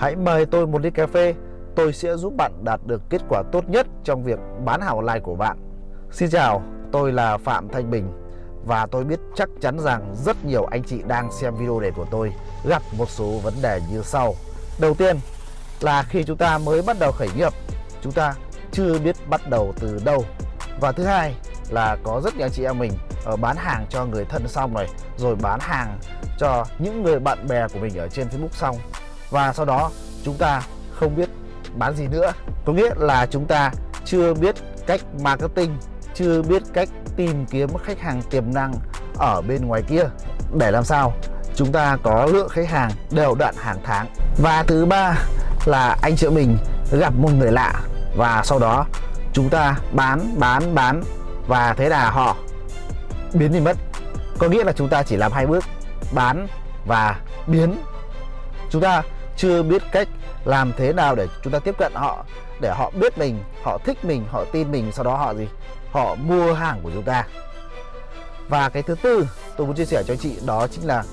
Hãy mời tôi một ly cà phê, tôi sẽ giúp bạn đạt được kết quả tốt nhất trong việc bán hàng online của bạn. Xin chào, tôi là Phạm Thanh Bình và tôi biết chắc chắn rằng rất nhiều anh chị đang xem video này của tôi gặp một số vấn đề như sau. Đầu tiên là khi chúng ta mới bắt đầu khởi nghiệp, chúng ta chưa biết bắt đầu từ đâu. Và thứ hai là có rất nhiều anh chị em mình ở bán hàng cho người thân xong rồi, rồi bán hàng cho những người bạn bè của mình ở trên Facebook xong và sau đó, chúng ta không biết bán gì nữa. Có nghĩa là chúng ta chưa biết cách marketing, chưa biết cách tìm kiếm khách hàng tiềm năng ở bên ngoài kia. Để làm sao? Chúng ta có lượng khách hàng đều đặn hàng tháng. Và thứ ba là anh chị mình gặp một người lạ. Và sau đó, chúng ta bán bán bán. Và thế là họ biến đi mất. Có nghĩa là chúng ta chỉ làm hai bước, bán và biến. Chúng ta chưa biết cách làm thế nào để chúng ta tiếp cận họ, để họ biết mình, họ thích mình, họ tin mình, sau đó họ gì? Họ mua hàng của chúng ta. Và cái thứ tư tôi muốn chia sẻ cho anh chị đó chính là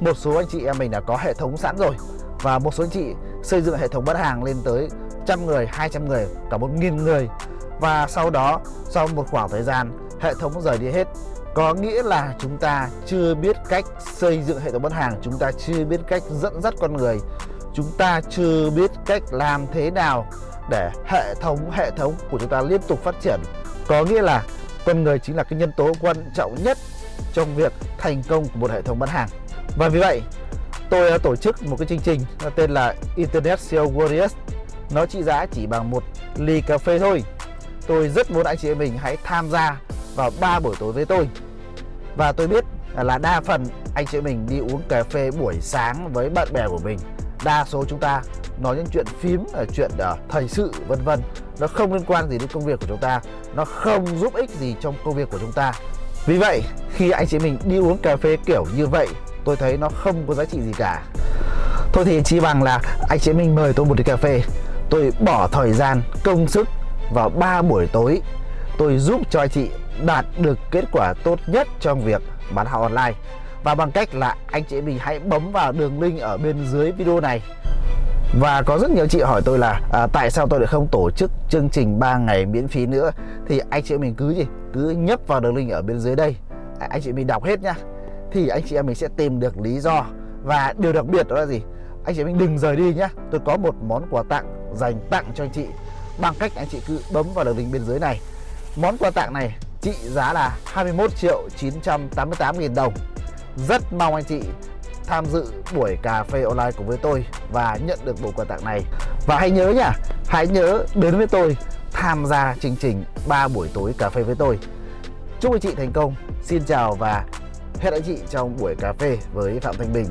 một số anh chị em mình đã có hệ thống sẵn rồi và một số anh chị xây dựng hệ thống bán hàng lên tới trăm người 200 người, cả một nghìn người. Và sau đó, sau một khoảng thời gian, hệ thống rời đi hết. Có nghĩa là chúng ta chưa biết cách xây dựng hệ thống bán hàng, chúng ta chưa biết cách dẫn dắt con người chúng ta chưa biết cách làm thế nào để hệ thống hệ thống của chúng ta liên tục phát triển. Có nghĩa là con người chính là cái nhân tố quan trọng nhất trong việc thành công của một hệ thống bán hàng. Và vì vậy, tôi đã tổ chức một cái chương trình tên là Internet SEO Warriors. Nó trị giá chỉ bằng một ly cà phê thôi. Tôi rất muốn anh chị em mình hãy tham gia vào 3 buổi tối với tôi. Và tôi biết là đa phần anh chị em mình đi uống cà phê buổi sáng với bạn bè của mình đa số chúng ta nói những chuyện phím ở chuyện uh, thời sự vân vân nó không liên quan gì đến công việc của chúng ta nó không giúp ích gì trong công việc của chúng ta. Vì vậy khi anh chị mình đi uống cà phê kiểu như vậy tôi thấy nó không có giá trị gì cả. Thôi thì chỉ bằng là anh chị mình mời tôi một ly cà phê. Tôi bỏ thời gian công sức vào 3 buổi tối. Tôi giúp cho anh chị đạt được kết quả tốt nhất trong việc bán hàng online và bằng cách là anh chị mình hãy bấm vào đường link ở bên dưới video này. Và có rất nhiều chị hỏi tôi là à, tại sao tôi lại không tổ chức chương trình 3 ngày miễn phí nữa? Thì anh chị mình cứ gì? Cứ nhấp vào đường link ở bên dưới đây. Anh chị mình đọc hết nhá. Thì anh chị em mình sẽ tìm được lý do. Và điều đặc biệt đó là gì? Anh chị mình đừng rời đi nhá. Tôi có một món quà tặng dành tặng cho anh chị. Bằng cách anh chị cứ bấm vào đường link bên dưới này. Món quà tặng này trị giá là 21 triệu 988 nghìn đồng rất mong anh chị tham dự buổi cà phê online cùng với tôi và nhận được bộ quà tặng này. Và hãy nhớ nhá, hãy nhớ đến với tôi tham gia chương trình 3 buổi tối cà phê với tôi. Chúc anh chị thành công. Xin chào và hẹn anh chị trong buổi cà phê với Phạm Thanh Bình.